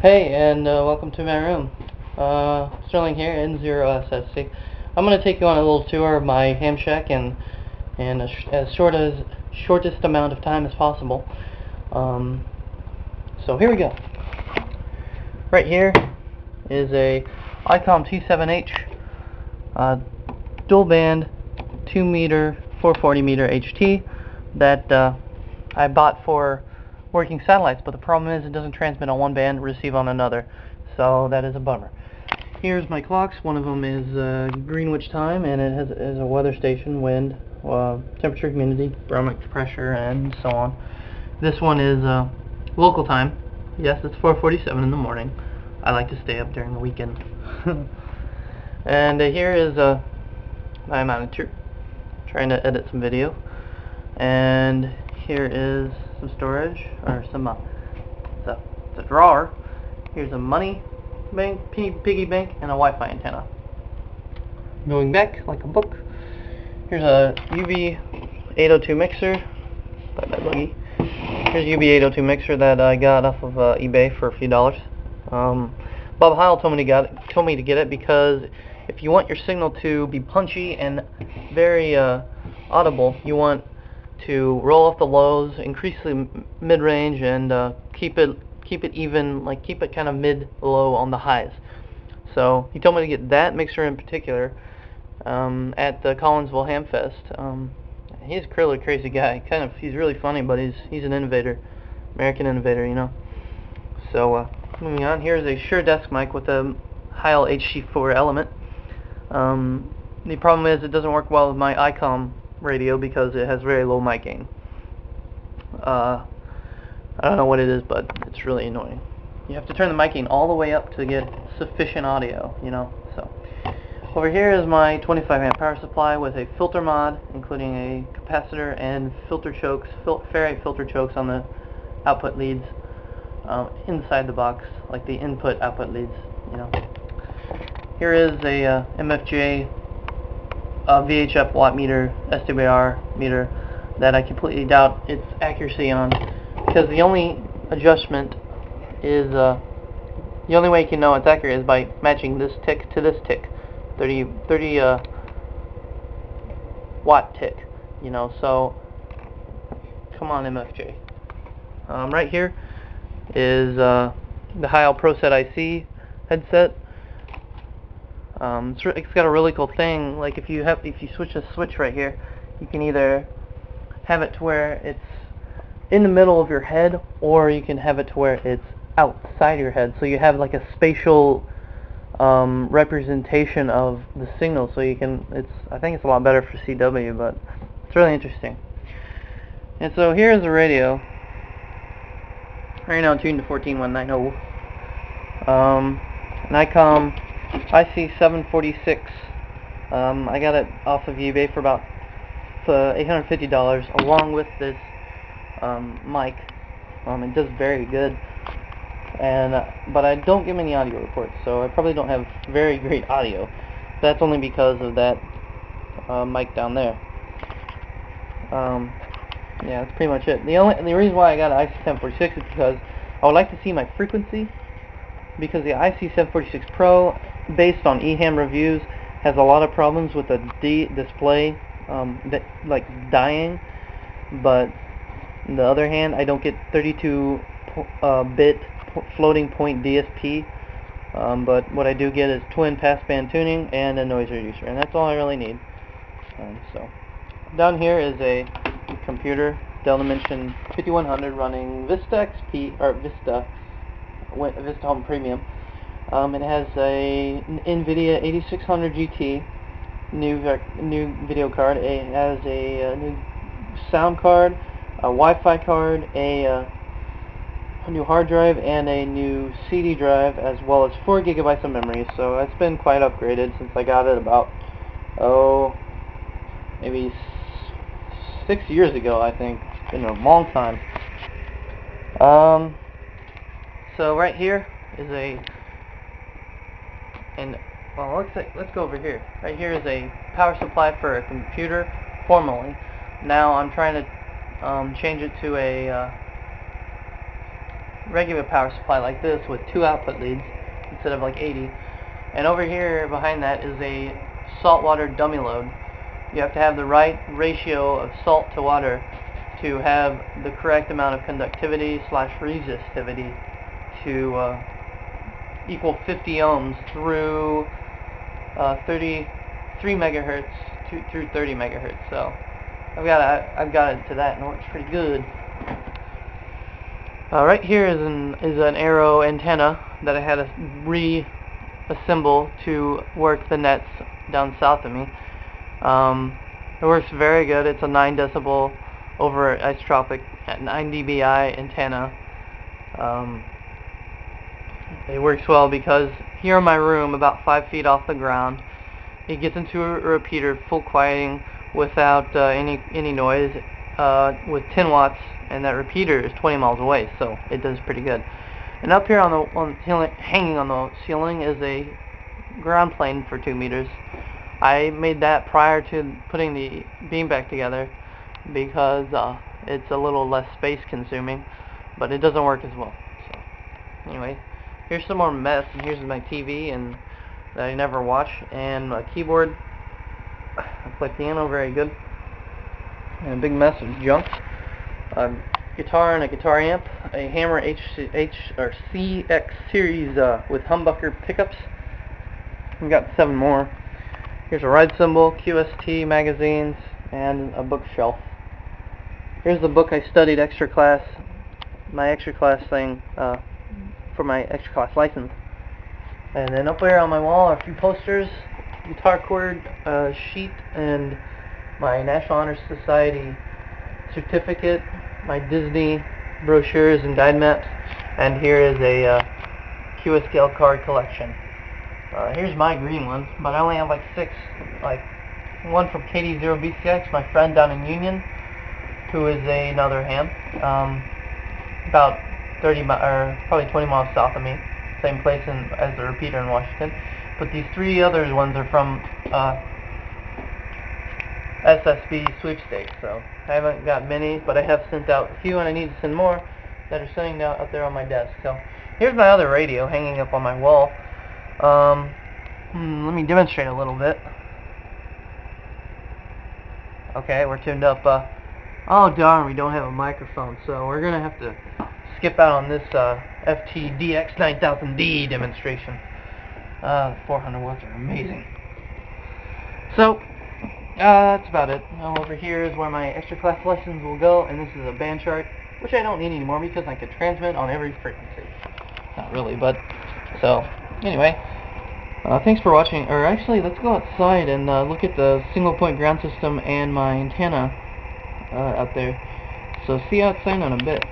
Hey, and uh, welcome to my room. Uh, Sterling here, N0SSC. I'm going to take you on a little tour of my ham shack in, in sh as short as shortest amount of time as possible. Um, so here we go. Right here is a ICOM T7H uh, dual band 2 meter 440 meter HT that uh, I bought for working satellites, but the problem is it doesn't transmit on one band, receive on another. So that is a bummer. Here's my clocks. One of them is uh, Greenwich time, and it has is a weather station, wind, uh, temperature, humidity, barometric pressure, and so on. This one is uh, local time. Yes, it's 4:47 in the morning. I like to stay up during the weekend. and uh, here is uh, my monitor, trying to edit some video. And here is some storage, or some, uh, it's a, it's a drawer. Here's a money bank, piggy bank, and a Wi-Fi antenna. Going back, like a book, here's a UB802 mixer, by my buggy. Here's a UB802 mixer that I got off of uh, eBay for a few dollars. Um, Bob Heil told me to get it, told me to get it because if you want your signal to be punchy and very uh, audible, you want to roll off the lows, increase the mid-range, and uh, keep it keep it even, like keep it kind of mid-low on the highs. So he told me to get that mixer in particular um, at the Collinsville Hamfest. Um, he's a really crazy guy. Kind of, he's really funny, but he's he's an innovator, American innovator, you know. So uh, moving on, here's a Shure desk mic with a Heil HC4 element. Um, the problem is it doesn't work well with my ICOM radio because it has very low mic gain. Uh, I don't know what it is, but it's really annoying. You have to turn the mic gain all the way up to get sufficient audio, you know. So over here is my 25 amp power supply with a filter mod, including a capacitor and filter chokes, fil ferrite filter chokes on the output leads um, inside the box, like the input output leads, you know. Here is a uh, MFJ uh, VHF watt meter, SWR meter, that I completely doubt its accuracy on, because the only adjustment is, uh, the only way you can know it's accurate is by matching this tick to this tick, 30, 30 uh, watt tick, you know, so, come on MFJ. Um, right here is uh, the Heil ProSet IC headset. Um, it's, it's got a really cool thing. Like if you have, if you switch a switch right here, you can either have it to where it's in the middle of your head, or you can have it to where it's outside your head. So you have like a spatial um, representation of the signal. So you can, it's, I think it's a lot better for CW, but it's really interesting. And so here's the radio. Right now tuned to 14190. Um, an ICOM IC746. Um, I got it off of eBay for about uh, $850 along with this um, mic. Um, it does very good. And uh, but I don't get many audio reports, so I probably don't have very great audio. That's only because of that uh, mic down there. Um, yeah, that's pretty much it. The only the reason why I got an IC746 is because I would like to see my frequency because the IC746 Pro, based on eHam reviews, has a lot of problems with the D display, um, that, like dying. But on the other hand, I don't get 32 uh, bit floating point DSP. Um, but what I do get is twin passband tuning and a noise reducer, and that's all I really need. Um, so down here is a computer Dell Dimension 5100 running Vista XP or Vista Vista Home Premium. Um, it has a NVIDIA 8600 GT new new video card. It has a, a new sound card, a Wi-Fi card, a, uh, a new hard drive, and a new CD drive, as well as 4 gigabytes of memory. So it's been quite upgraded since I got it about oh maybe six years ago. I think it's been a long time. Um, so right here is a, and well, let's let's go over here. Right here is a power supply for a computer, formerly. Now I'm trying to um, change it to a uh, regular power supply like this with two output leads instead of like 80. And over here behind that is a saltwater dummy load. You have to have the right ratio of salt to water to have the correct amount of conductivity slash resistivity to uh, equal 50 ohms through uh, 33 megahertz to, through 30 megahertz. So I've got a, I've got it to that and it works pretty good. Uh, right here is an is an arrow antenna that I had to reassemble to work the nets down south of me. Um, it works very good. It's a 9 decibel over isotropic at 9 dBi antenna. Um, it works well because here in my room, about 5 feet off the ground, it gets into a repeater full quieting without uh, any any noise uh, with 10 watts and that repeater is 20 miles away so it does pretty good. And up here on the on the hanging on the ceiling is a ground plane for 2 meters. I made that prior to putting the beam back together because uh, it's a little less space consuming but it doesn't work as well so anyway here's some more mess and here's my TV and that I never watch and my keyboard I play piano very good. And a big mess of junk. A guitar and a guitar amp. A Hamer H, H or CX series uh, with humbucker pickups. We've got seven more. Here's a ride cymbal, QST magazines, and a bookshelf. Here's the book I studied extra class, my extra class thing, uh, for my extra class license. And then up there on my wall are a few posters guitar cord uh, sheet and my National Honor Society certificate, my Disney brochures and guide maps, and here is a uh, QSL card collection. Uh, here's my green one, but I only have like six, like one from KD0BCX, my friend down in Union, who is a, another ham, um, about 30 mi or probably 20 miles south of me, same place in, as the repeater in Washington. But these three other ones are from uh, SSB sweepstakes, so I haven't got many, but I have sent out a few, and I need to send more that are sitting out, out there on my desk. So here's my other radio hanging up on my wall. Um, hmm, let me demonstrate a little bit. Okay, we're tuned up. Uh, oh darn, we don't have a microphone, so we're gonna have to skip out on this uh, FTDX9000D demonstration. Uh, 400 watts are amazing. So, uh, that's about it. Now over here is where my extra class lessons will go, and this is a band chart, which I don't need anymore because I can transmit on every frequency. Not really, but, so, anyway. Uh, thanks for watching, or actually, let's go outside and uh, look at the single point ground system and my antenna uh, out there. So see you outside in a bit.